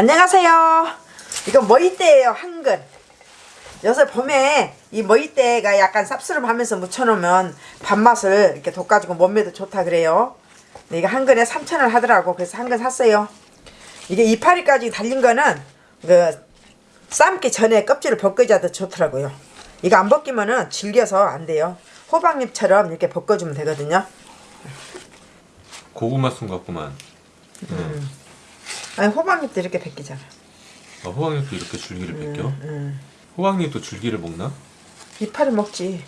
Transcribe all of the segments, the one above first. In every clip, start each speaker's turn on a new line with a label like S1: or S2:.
S1: 안녕하세요. 이거 머이대예요, 한근. 요새 봄에 이 머이대가 약간 쌉스름하면서 무쳐놓으면 밥맛을 이렇게 돋가지고 몸매도 좋다 그래요. 이거 한 근에 3,000원 하더라고. 그래서 한근 샀어요. 이게 이파리까지 달린 거는 그 삶기 전에 껍질을 벗겨줘야 더 좋더라고요. 이거 안 벗기면은 질겨서 안 돼요. 호박잎처럼 이렇게 벗겨주면 되거든요.
S2: 고구마 순 같구만.
S1: 아니 호박잎도 이렇게 벗기잖아.
S2: 아, 호박잎도 이렇게 줄기를 벗겨? 호박잎도 줄기를 먹나?
S1: 이파리 먹지.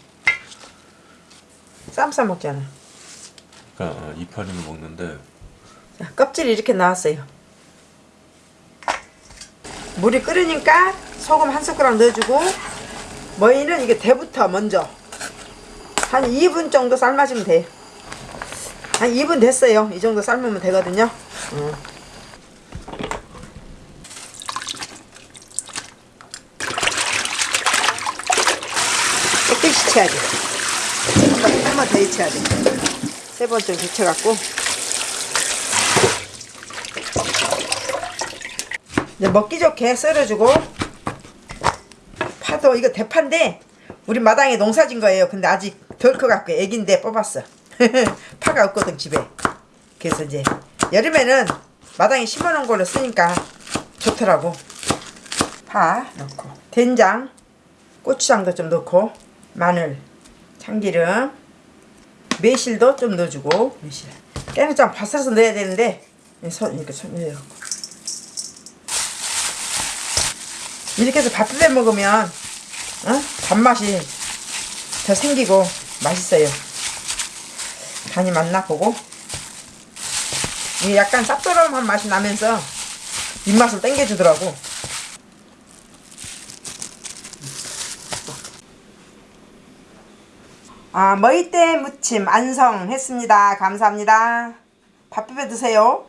S1: 쌈싸 먹잖아.
S2: 그러니까 아, 이파리는 먹는데
S1: 자, 껍질이 이렇게 나왔어요. 물이 끓으니까 소금 한 숟가락 넣어주고 머리는 이게 대부터 먼저 한 2분 정도 삶아주면 돼. 한 2분 됐어요. 이 정도 삶으면 되거든요. 음. 깨끗이 쳐야 돼. 한 번더 데쳐야 돼. 세 번쯤 데쳐갖고 이제 먹기 좋게 썰어주고 파도 이거 대파인데 우리 마당에 농사진 거예요. 근데 아직 덜 커갖고 애긴데 뽑았어. 파가 없거든 집에. 그래서 이제 여름에는 마당에 심어놓은 걸로 쓰니까 좋더라고. 파 넣고 된장, 고추장도 좀 넣고 마늘, 참기름, 매실도 좀 넣어주고 매실. 깨는장 바스러서 넣어야 되는데 손 이렇게 손 넣어갖고. 이렇게 해서 밥 비벼 먹으면 어? 밥맛이 더 생기고 맛있어요. 간이 맞나 보고 이게 약간 쌉싸름한 맛이 나면서 입맛을 땡겨주더라고. 아 머이대 무침 안성 했습니다. 감사합니다. 밥 비벼 드세요.